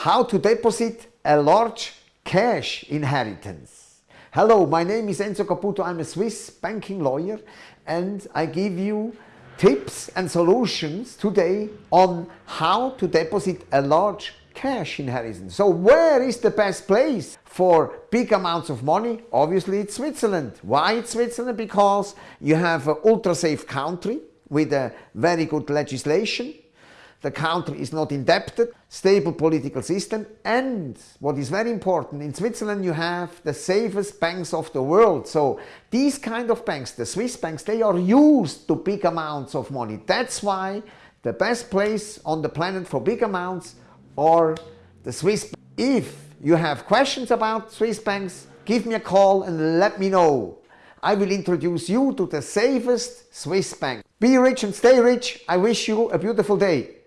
how to deposit a large cash inheritance. Hello, my name is Enzo Caputo. I'm a Swiss banking lawyer and I give you tips and solutions today on how to deposit a large cash inheritance. So where is the best place for big amounts of money? Obviously it's Switzerland. Why it's Switzerland? Because you have an ultra safe country with a very good legislation. The country is not indebted, stable political system and what is very important, in Switzerland you have the safest banks of the world. So these kind of banks, the Swiss banks, they are used to big amounts of money. That's why the best place on the planet for big amounts are the Swiss If you have questions about Swiss banks, give me a call and let me know. I will introduce you to the safest Swiss bank. Be rich and stay rich. I wish you a beautiful day.